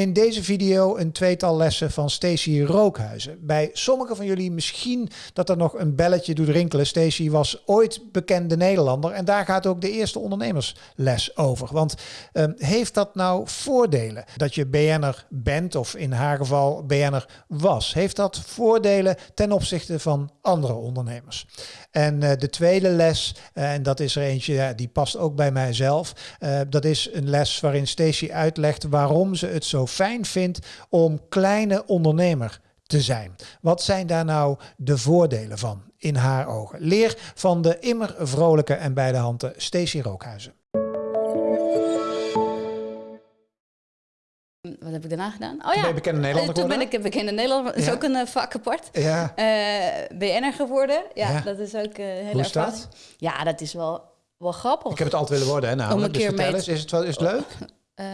In deze video een tweetal lessen van Stacey Rookhuizen. Bij sommigen van jullie misschien dat er nog een belletje doet rinkelen. Stacey was ooit bekende Nederlander en daar gaat ook de eerste ondernemersles over. Want uh, heeft dat nou voordelen dat je BN'er bent of in haar geval BN'er was? Heeft dat voordelen ten opzichte van andere ondernemers? En uh, de tweede les, uh, en dat is er eentje die past ook bij mijzelf. Uh, dat is een les waarin Stacey uitlegt waarom ze het zo fijn vindt om kleine ondernemer te zijn. Wat zijn daar nou de voordelen van in haar ogen? Leer van de immer vrolijke en bij de handen Stacey Rookhuizen. Wat heb ik daarna gedaan? Oh ja, ben bekende Nederlander Toen ben ik een bekende Nederlander. Dat is Ja. ook een uh, vak apart. Ja. Uh, BN'er geworden. Ja, Ja. dat is ook uh, heel Hoe is ervaring. dat? Ja, dat is wel, wel grappig. Ik heb het altijd willen worden, hè, namelijk. Om een Dus keer vertel eens, is het, wel, is het leuk? Eh,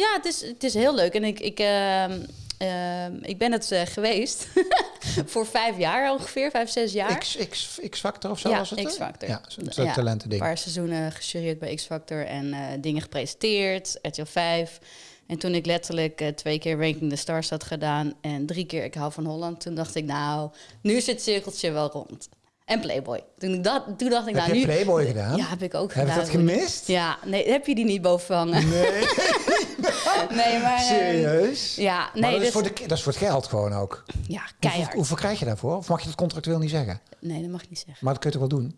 ja, het is, het is heel leuk. En ik, ik, ehm, ehm, ik ben het eh, geweest voor vijf jaar ongeveer, vijf, zes jaar. X, X, X-Factor of zo Ja, was het? hè? X-Factor. Ja, zo'n Ja, talentending. Een paar seizoenen gejureerd bij X-Factor en eh, dingen gepresenteerd, RTL 5. En toen ik letterlijk eh, twee keer Ranking the Stars had gedaan en drie keer Ik hou van Holland, toen dacht ik nou, nu is het cirkeltje wel rond. En Playboy. Toen, ik dat, toen dacht ik Heb nou, je nu... Playboy gedaan? Ja, heb ik ook Heb ik gedaan. dat gemist? Ja, nee, heb je die niet boven hangen? Nee, Nee, maar... ehm, serieus? ja, Maar nee, dat, is dus- voor de, dat is voor het geld gewoon ook. ja, Hoeveel, keihard. hoeveel krijg je daarvoor? Of mag je dat contractueel niet zeggen? Nee, dat mag ik niet zeggen. Maar dat kun je toch wel doen?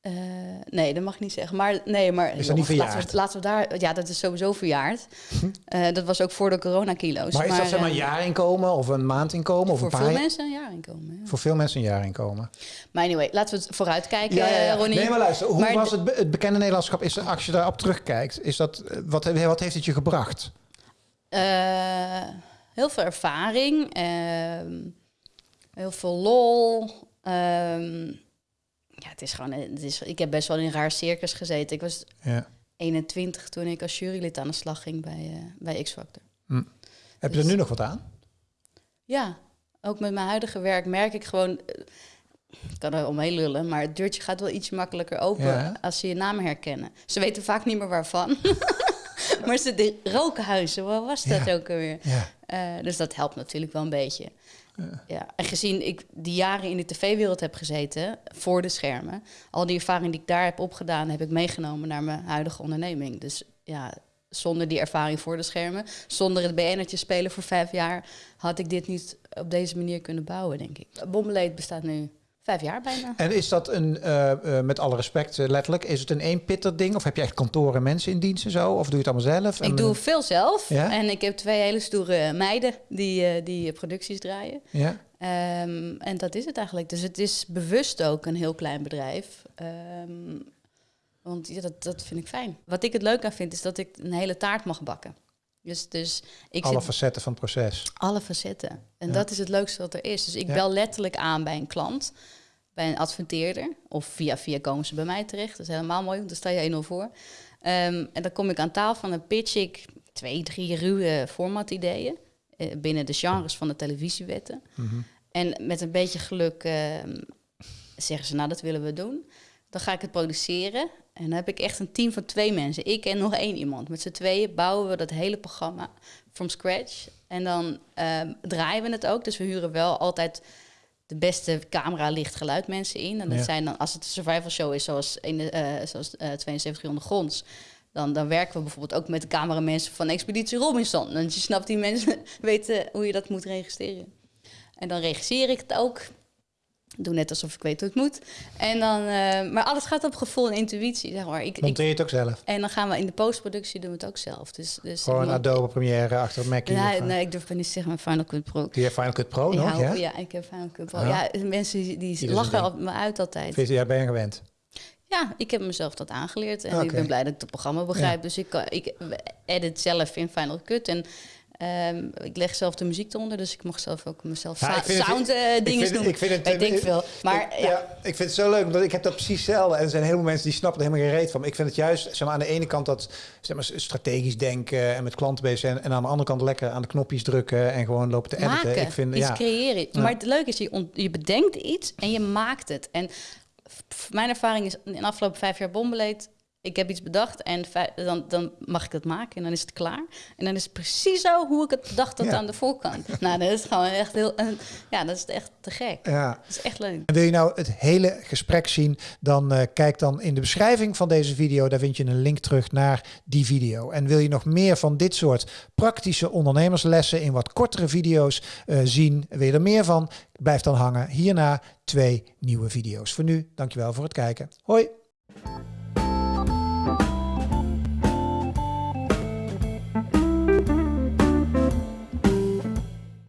Eh, nee, dat mag ik niet zeggen. Maar nee, maar Is dat niet verjaard? Laten we, laten we daar. Ja, dat is sowieso verjaard. Eh, dat was ook voor de coronakilo's. Maar is dat zeg maar een eh, jaarinkomen of een maandinkomen? Of Voor een paar veel jaar- mensen een jaarinkomen. Ja. Voor veel mensen een jaarinkomen. Maar anyway, laten we het vooruitkijken, ja, Ronnie. Nee, maar luister, hoe Maar was het, be- het bekende Nederlandschap? Is, als je daarop terugkijkt, is dat, wat, wat heeft het je gebracht? Heel veel ervaring. ehm, heel veel lol. ehm, ja, het is gewoon... Het is, ik heb best wel in een raar circus gezeten. Ik was Ja. 21 toen ik als jurylid aan de slag ging bij, eh, bij X-Factor. Heb je er nu nog wat aan? Ja, ook met mijn huidige werk merk ik gewoon... eh, Ik kan er omheen lullen, maar het deurtje gaat wel iets makkelijker open Ja, als ze je naam herkennen. Ze weten vaak niet meer waarvan. maar ze de rookhuizen, wat was dat Ja. ook alweer? Ja. Eh, dus dat helpt natuurlijk wel een beetje. Ja. En gezien ik die jaren in de tv-wereld heb gezeten, voor de schermen, al die ervaring die ik daar heb opgedaan, heb ik meegenomen naar mijn huidige onderneming. Dus ja, zonder die ervaring voor de schermen, zonder het BN'tje spelen voor vijf jaar, had ik dit niet op deze manier kunnen bouwen, denk ik. Bombeleed bestaat nu vijf jaar bijna. En is dat een, eh, eh, met alle respect eh, letterlijk, is het een eenpitter ding? Of heb je echt kantoren en mensen in dienst en zo? Of doe je het allemaal zelf? En, Ik doe veel zelf Ja? en ik heb twee hele stoere meiden die, die producties draaien. Ja? Ehm, en dat is het eigenlijk. Dus het is bewust ook een heel klein bedrijf. Ehm, want ja, dat, dat vind ik fijn. Wat ik het leuk aan vind, is dat ik een hele taart mag bakken. Dus, dus ik Alle zit facetten van het proces. alle facetten. En Ja. dat is het leukste wat er is. Dus ik Ja. bel letterlijk aan bij een klant, bij een adverteerder. Of via via komen ze bij mij terecht. Dat is helemaal mooi, want dan sta je 1-0 voor. Ehm, en dan kom ik aan tafel en dan pitch ik twee, drie ruwe formatideeën. eh, binnen de genres van de televisiewetten. Mhm. En met een beetje geluk ehm, zeggen ze, nou dat willen we doen. Dan ga ik het produceren. En dan heb ik echt een team van twee mensen. Ik en nog één iemand. Met z'n tweeën bouwen we dat hele programma from scratch. En dan ehm, draaien we het ook. Dus we huren wel altijd de beste camera, licht, geluid mensen in. En dat Ja. zijn dan, als het een survival show is, zoals, een, eh, zoals eh 72 ondergronds... Dan, dan werken we bijvoorbeeld ook met de cameramensen van Expeditie Robinson. Want je snapt, die mensen weten hoe je dat moet registreren. En dan regisseer ik het ook. Doe net alsof ik weet hoe het moet. En dan, eh, maar alles gaat op gevoel en intuïtie, zeg maar. Ik, Monteer je het ook zelf? en dan gaan we in de postproductie doen we het ook zelf. Dus, dus Gewoon moet- Adobe Premiere achter het Mackie? nee, of, eh, nee, ik durf niet te zeggen, maar Final Cut Pro. Die Final Cut Pro Ik nog, hou- ja? ja, ik heb Final Cut Pro. Ah. Ja, mensen die, een lachen op me uit altijd. Vind je- Ja, ben je gewend? Ja, ik heb mezelf dat aangeleerd en ik ben blij dat ik het programma begrijp. Dus ik, kan- ik edit zelf in Final Cut en ehm, ik leg zelf de muziek eronder, dus ik mag zelf ook mezelf Ja, het- sound eh, dingen vind- doen. ik vind het- ik denk veel. Maar ik, ja, ja. ik vind het zo leuk, omdat ik heb dat precies hetzelfde. En er zijn heel veel mensen die snappen er helemaal geen reet van. Maar ik vind het juist, zeg maar, aan de ene kant dat zeg maar, strategisch denken en met klanten bezig zijn. En aan de andere kant lekker aan de knopjes drukken en gewoon lopen te editen. maken, Ik vind, iets ja, creëren. Ja. Maar het leuke is, je, ont- je bedenkt iets en je maakt het. En mijn ervaring is in de afgelopen vijf jaar Bombeleed ik heb iets bedacht en dan, dan mag ik het maken en dan is het klaar. En dan is het precies zo hoe ik het bedacht had aan de voorkant. nou, dat is gewoon echt heel, ja, dat is echt te gek. Ja. Dat is echt leuk. En wil je nou het hele gesprek zien, dan uh, kijk dan in de beschrijving van deze video. Daar vind je een link terug naar die video. En wil je nog meer van dit soort praktische ondernemerslessen in wat kortere video's uh, zien, wil je er meer van? Blijf dan hangen. Hierna twee nieuwe video's. Voor nu, dankjewel voor het kijken. Hoi!